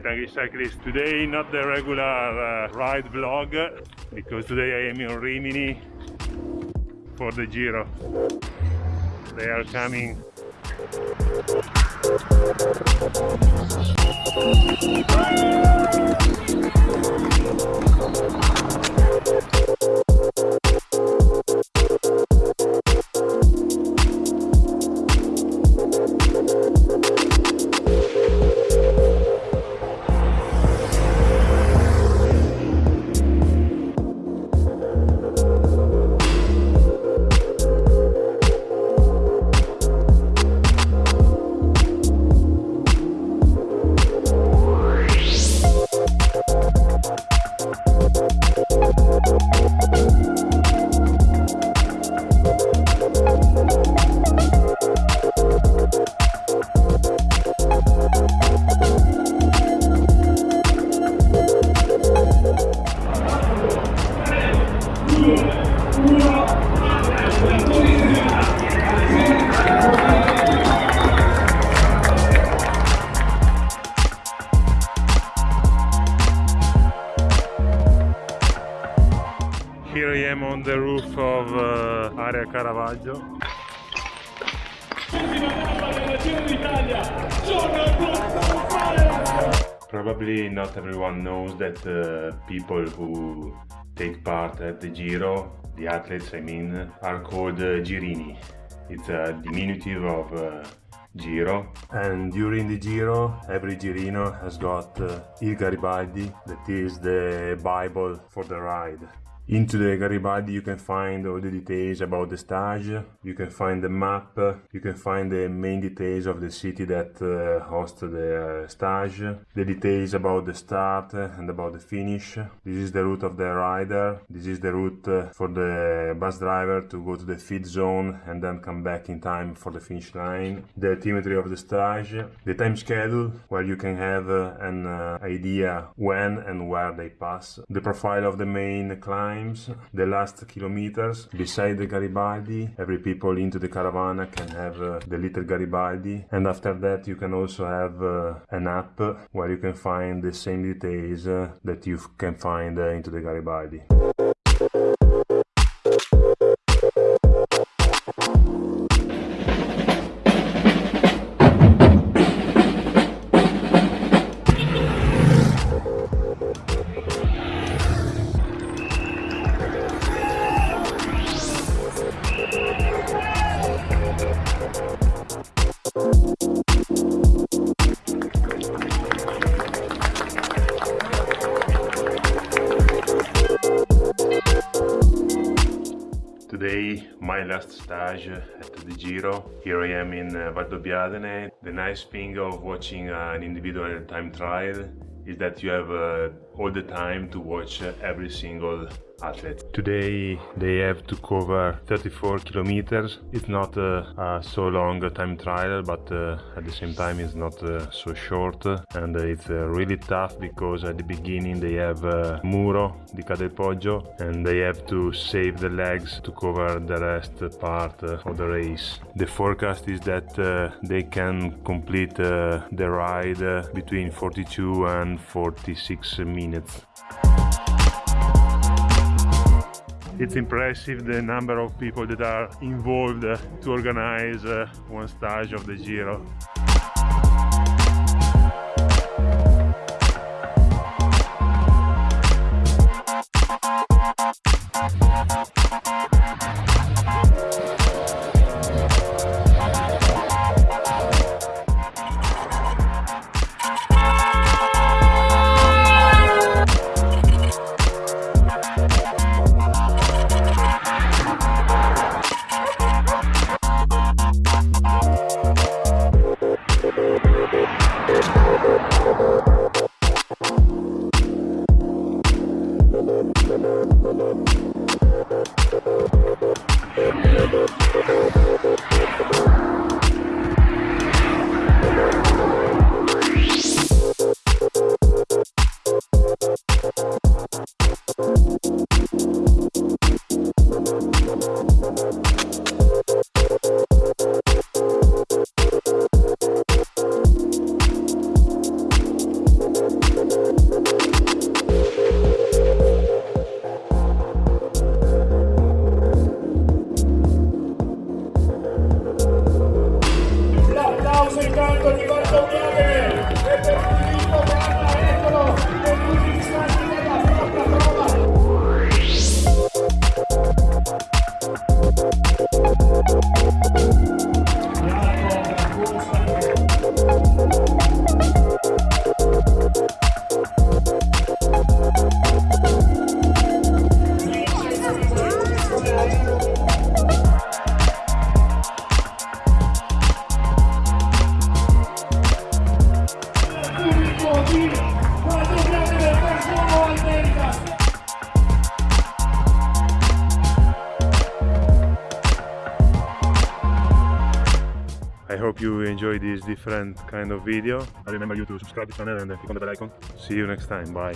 Tangish Cyclist. Today not the regular uh, ride vlog because today I am in Rimini for the Giro. They are coming. Here I am on the roof of uh, Area Caravaggio. Probably not everyone knows that uh, people who take part at the Giro, the athletes I mean, are called uh, Girini. It's a diminutive of uh, Giro. And during the Giro, every Girino has got uh, Il Garibaldi, that is the Bible for the ride. Into the Garibaldi you can find all the details about the stage, you can find the map, you can find the main details of the city that uh, hosts the uh, stage, the details about the start and about the finish. This is the route of the rider, this is the route uh, for the bus driver to go to the feed zone and then come back in time for the finish line, the altimetry of the stage, the time schedule where you can have uh, an uh, idea when and where they pass, the profile of the main climb times, the last kilometers. Beside the Garibaldi, every people into the caravana can have uh, the little Garibaldi. And after that, you can also have uh, an app where you can find the same details uh, that you can find uh, into the Garibaldi. Today, my last stage at the Giro. Here I am in uh, Valdobbiadene. The nice thing of watching an individual time trial is that you have uh, all the time to watch every single athlete. Today they have to cover 34 kilometers. It's not uh, a so long time trial, but uh, at the same time it's not uh, so short. And it's uh, really tough because at the beginning they have Muro di Ca' del Poggio and they have to save the legs to cover the rest part of the race. The forecast is that they can complete the ride between 42 and 46 minutes. It's impressive the number of people that are involved to organize uh, one stage of the Giro. I hope you enjoy this different kind of video. I remember you to subscribe to the channel and click on the bell icon. See you next time. Bye.